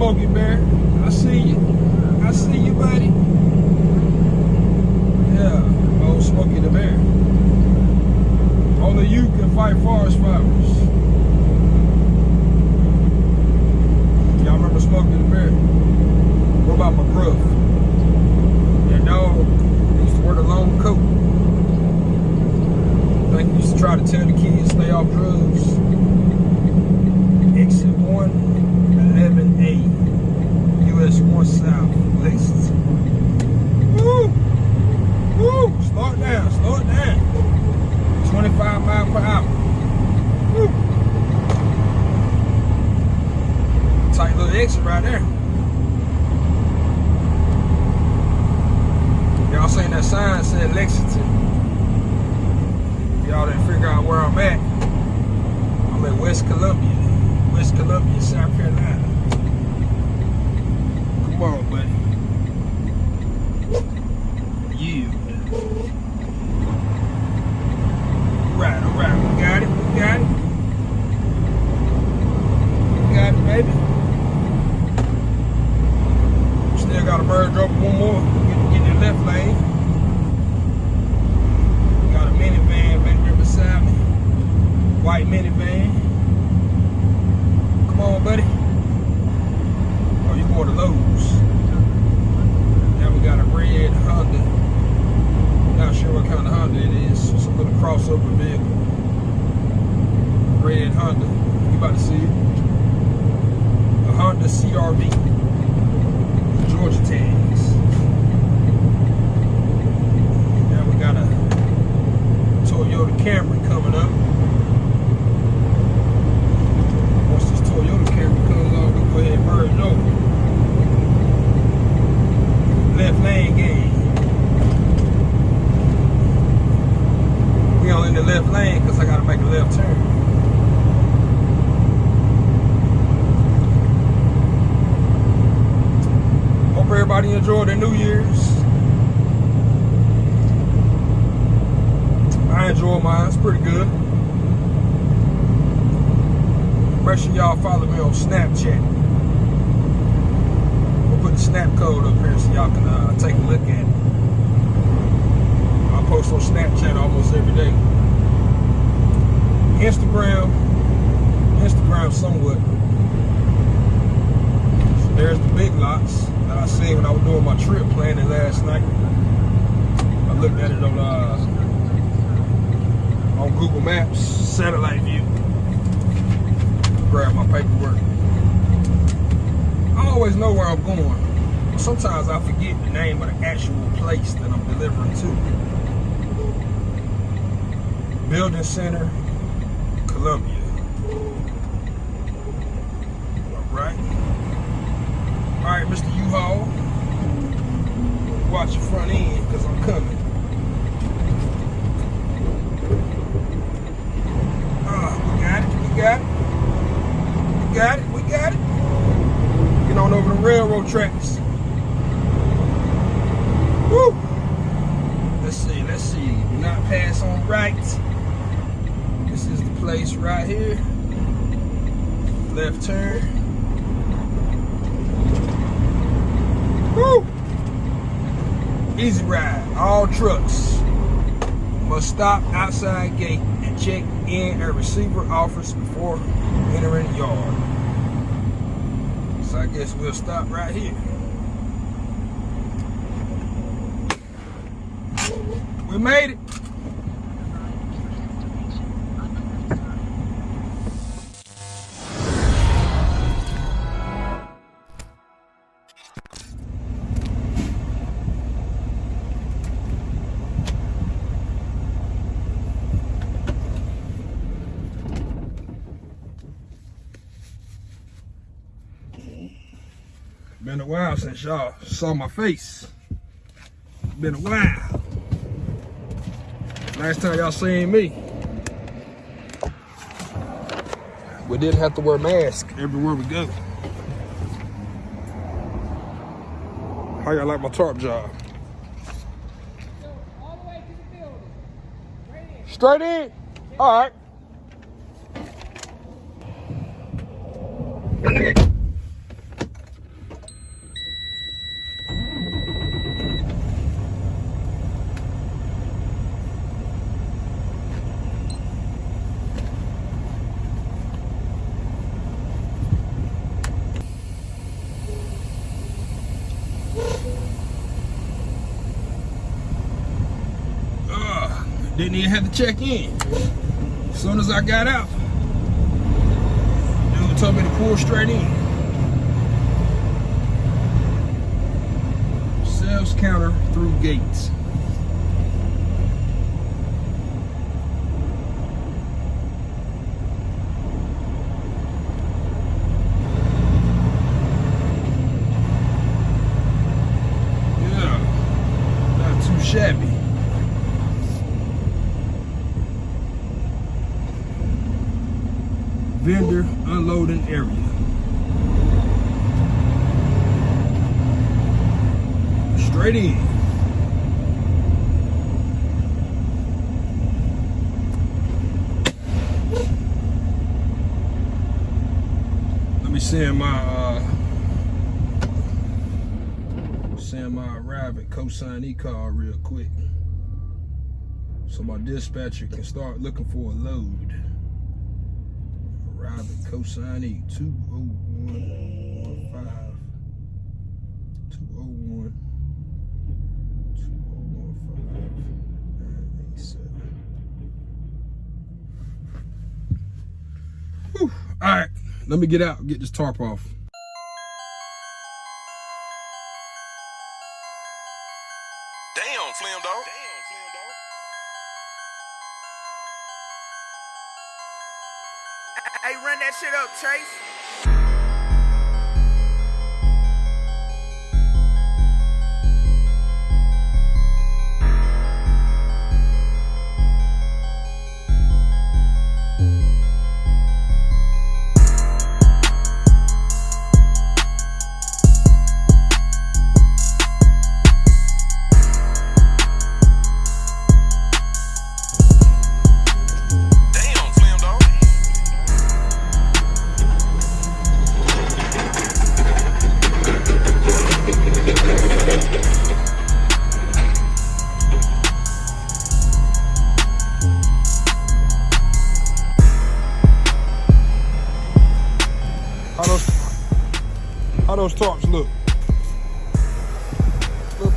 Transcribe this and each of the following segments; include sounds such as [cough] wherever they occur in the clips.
smoking bear. Camera coming up. y'all can uh, take a look at. I post on Snapchat almost every day. Instagram, Instagram somewhat. So there's the big lots that I seen when I was doing my trip planning last night. I looked at it on uh, on Google Maps, satellite view. Grab my paperwork. I always know where I'm going sometimes I forget the name of the actual place that I'm delivering to. Building Center, Columbia. all trucks must stop outside gate and check in at receiver office before entering yard. So I guess we'll stop right here. We made it. Been a while since y'all saw my face. Been a while. Last time y'all seen me. We didn't have to wear masks everywhere we go. How y'all like my tarp job? Straight in? All right. Didn't even have to check in. As soon as I got out, dude told me to pull straight in. Sales counter through gates. Yeah, not too shabby. Vendor unloading area. Straight in. Let me send my uh send my arrive at consignee call real quick. So my dispatcher can start looking for a load. Arrive at consignee 20115 201 Whew. All right, let me get out get this tarp off. Shit up, Chase.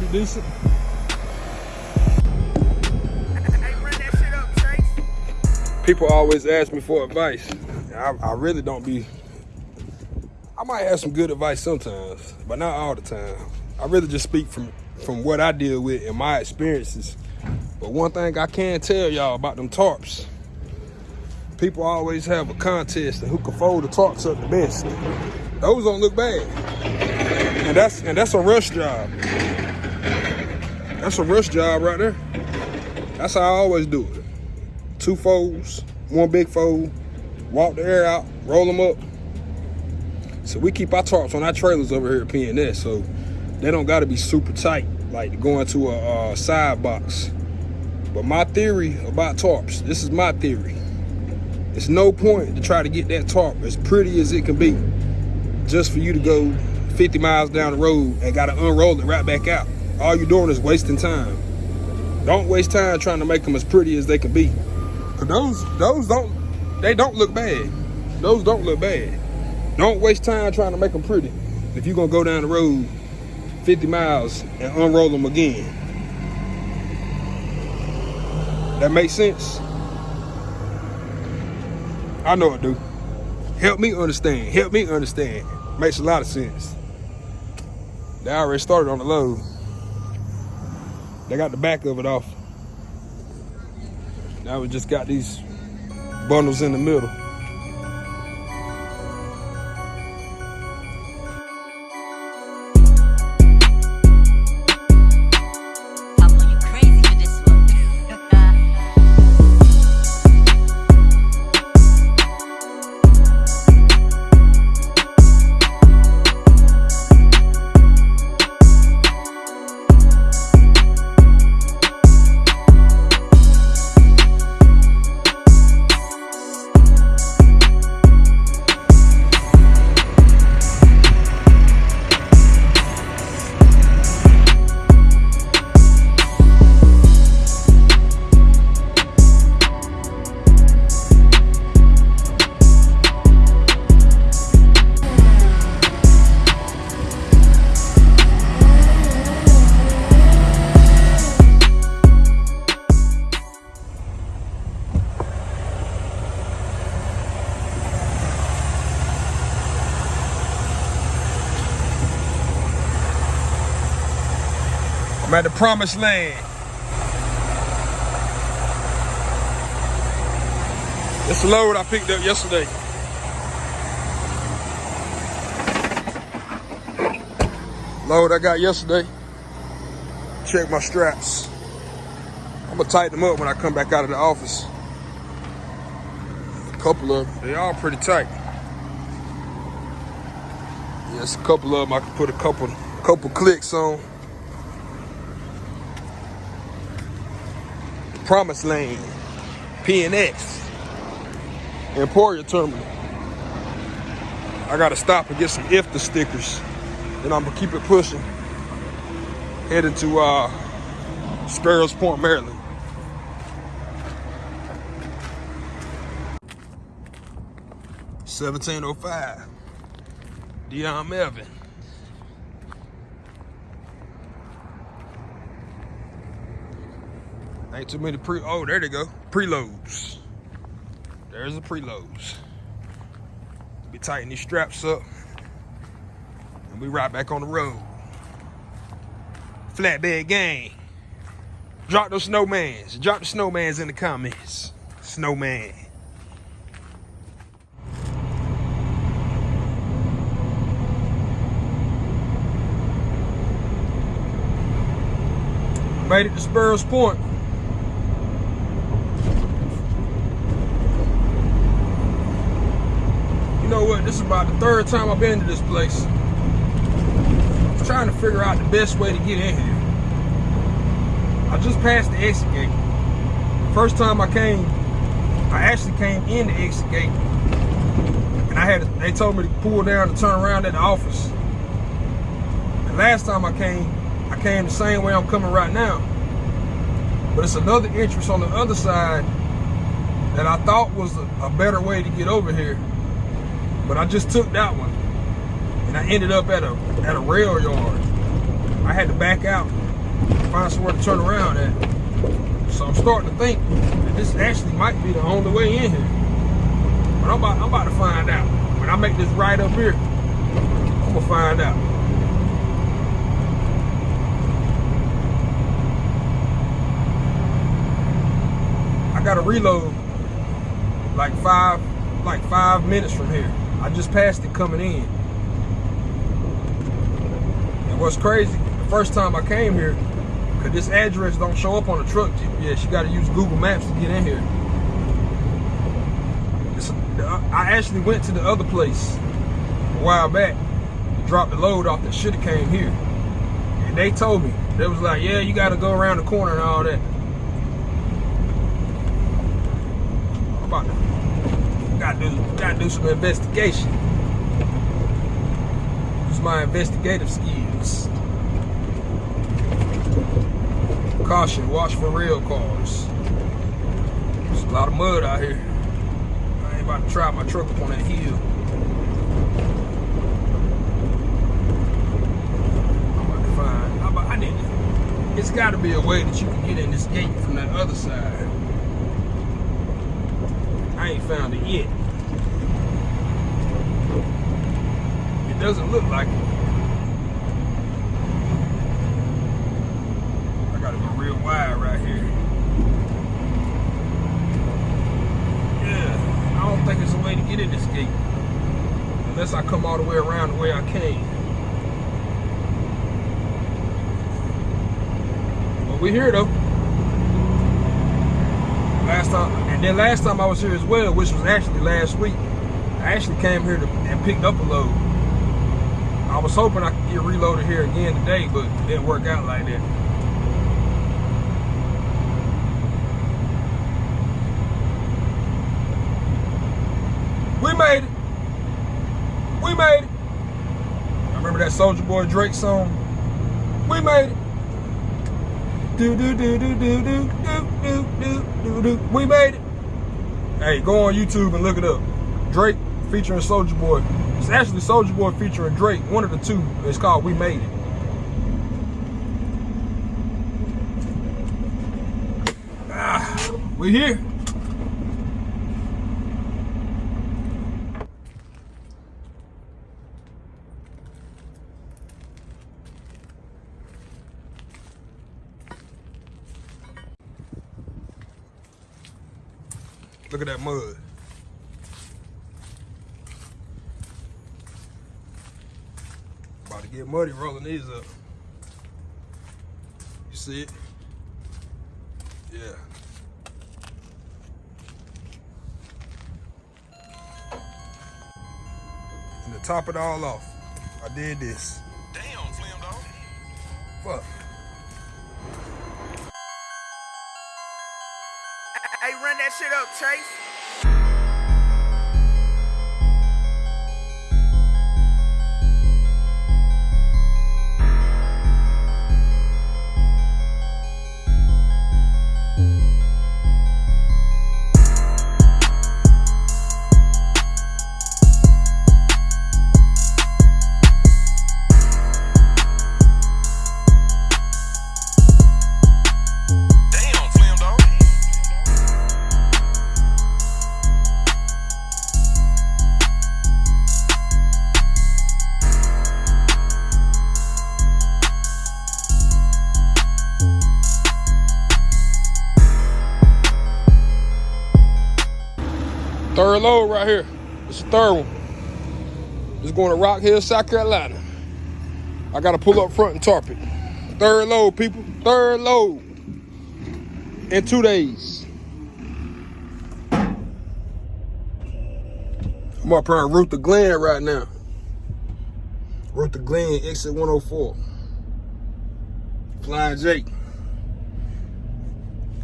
Pretty decent. Hey, run that shit up, Chase. People always ask me for advice. I, I really don't be. I might have some good advice sometimes, but not all the time. I really just speak from from what I deal with and my experiences. But one thing I can tell y'all about them tarps, people always have a contest of who can fold the tarps up the best. Those don't look bad, and that's and that's a rush job. That's a rush job right there. That's how I always do it two folds, one big fold, walk the air out, roll them up. So we keep our tarps on our trailers over here at PNS, so they don't got to be super tight, like going to a, uh side box. But my theory about tarps, this is my theory. It's no point to try to get that tarp as pretty as it can be, just for you to go 50 miles down the road and got to unroll it right back out. All you're doing is wasting time. Don't waste time trying to make them as pretty as they can be. Cause those those don't they don't look bad. Those don't look bad. Don't waste time trying to make them pretty. If you're gonna go down the road 50 miles and unroll them again. That makes sense? I know it do. Help me understand. Help me understand. Makes a lot of sense. They already started on the load. They got the back of it off. Now we just got these bundles in the middle. I'm at the promised land. A load I picked up yesterday. Load I got yesterday. Check my straps. I'm gonna tighten them up when I come back out of the office. A couple of them, they all pretty tight. Yes, a couple of them I can put a couple, couple clicks on. Promised Lane, PNS, Emporia Terminal. I gotta stop and get some IFTA stickers. And I'm gonna keep it pushing. Heading to uh, Sparrows Point, Maryland. Seventeen oh five. Dion Melvin. Ain't too many pre. Oh, there they go. Preloads. There's the preloads. Be tighten these straps up, and we right back on the road. Flatbed gang. Drop those snowmans. Drop the snowmans in the comments. Snowman. Made it to Sparrows Point. What? This is about the third time I've been to this place. I'm trying to figure out the best way to get in here. I just passed the exit gate. First time I came, I actually came in the exit gate. And I had they told me to pull down to turn around at the office. And last time I came, I came the same way I'm coming right now. But it's another entrance on the other side that I thought was a, a better way to get over here. But I just took that one. And I ended up at a at a rail yard. I had to back out, find somewhere to turn around at. So I'm starting to think that this actually might be the only way in here. But I'm about, I'm about to find out. When I make this right up here, I'm gonna find out. I got to reload like five, like five minutes from here. I just passed it coming in. And what's crazy, the first time I came here, cause this address don't show up on the truck GPS, you gotta use Google Maps to get in here. I actually went to the other place a while back to drop the load off that should have came here. And they told me, they was like, yeah, you gotta go around the corner and all that. I'm about to gotta do some investigation. Use my investigative skills. Caution, watch for rail cars. There's a lot of mud out here. I ain't about to try my truck up on that hill. I'm about to find. I need to, It's got to be a way that you can get in this gate from that other side. I ain't found it yet. Doesn't look like it. I gotta go real wide right here. Yeah, I don't think it's a way to get in this gate. Unless I come all the way around the way I came. But we're here though. Last time, and then last time I was here as well, which was actually last week, I actually came here to, and picked up a load. I was hoping I could get reloaded here again today, but it didn't work out like that. We made it. We made it. I remember that Soulja Boy Drake song. We made it. Do do do do do do do do do do. We made it. Hey, go on YouTube and look it up. Drake featuring Soulja Boy. It's actually Soulja Boy featuring Drake. One of the two. It's called We Made It. Ah, we here. Look at that mud. To get muddy rolling these up. You see it? Yeah. And to top it all off, I did this. Damn, Slim Dog. Fuck. Hey, run that shit up, Chase. Going to Rock Hill, South Carolina. I got to pull up front and tarp it. Third load, people. Third load. In two days. I'm up here on Ruther Glen right now. Ruther Glen, exit 104. Flying J.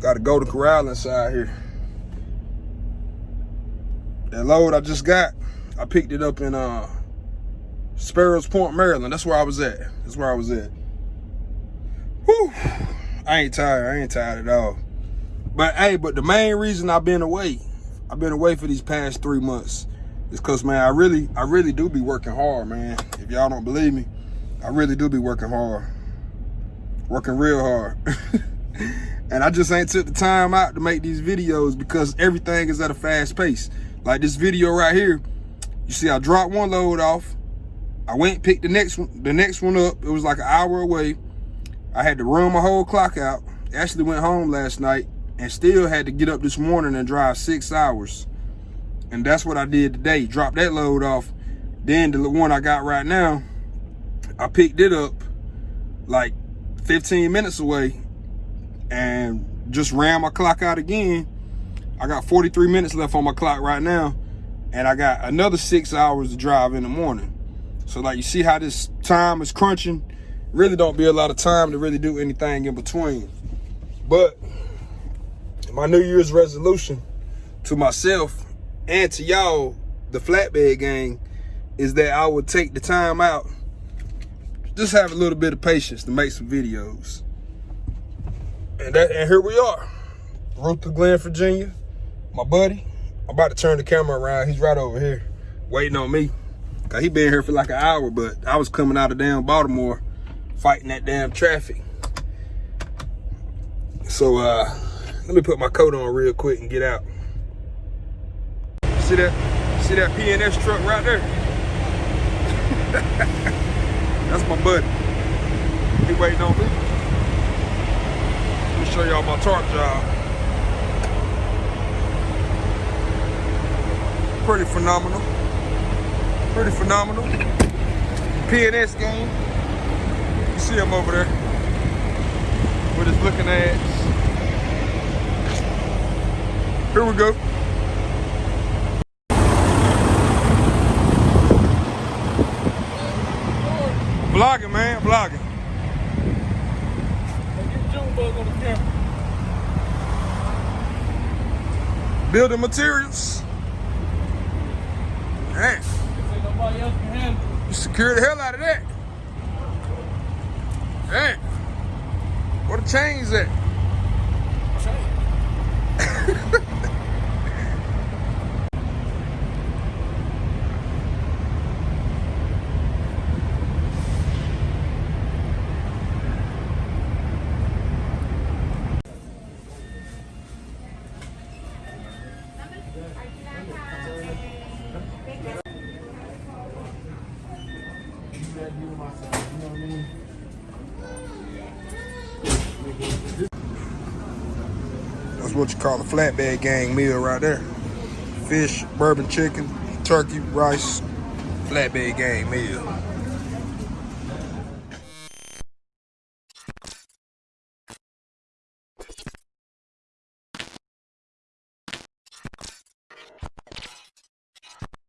Got to go to Corral inside here. That load I just got, I picked it up in uh Sparrows Point, Maryland. That's where I was at. That's where I was at. Whew. I ain't tired. I ain't tired at all. But hey, but the main reason I've been away, I've been away for these past three months, is cause man, I really, I really do be working hard, man. If y'all don't believe me, I really do be working hard. Working real hard. [laughs] and I just ain't took the time out to make these videos because everything is at a fast pace. Like this video right here, you see I dropped one load off. I went picked the next one, the next one up. It was like an hour away. I had to run my whole clock out. Actually went home last night and still had to get up this morning and drive six hours. And that's what I did today. Dropped that load off. Then the one I got right now, I picked it up like 15 minutes away and just ran my clock out again. I got 43 minutes left on my clock right now, and I got another six hours to drive in the morning. So like you see how this time is crunching, really don't be a lot of time to really do anything in between. But my New Year's resolution to myself and to y'all, the flatbed gang, is that I would take the time out, just have a little bit of patience to make some videos. And that and here we are. To Glen, Virginia. My buddy. I'm about to turn the camera around. He's right over here waiting on me. Cause he been here for like an hour, but I was coming out of damn Baltimore fighting that damn traffic. So uh let me put my coat on real quick and get out. See that? See that PNS truck right there? [laughs] That's my buddy. He waiting on me. Let me show y'all my tarp job. Pretty phenomenal. Pretty phenomenal. PNS game. You see him over there with his looking ass. Here we go. Vlogging, man, vlogging. Building materials. Man, you secure the hell out of that. Man, where the chains at? what you call a flatbed gang meal right there. Fish, bourbon chicken, turkey, rice, flatbed gang meal.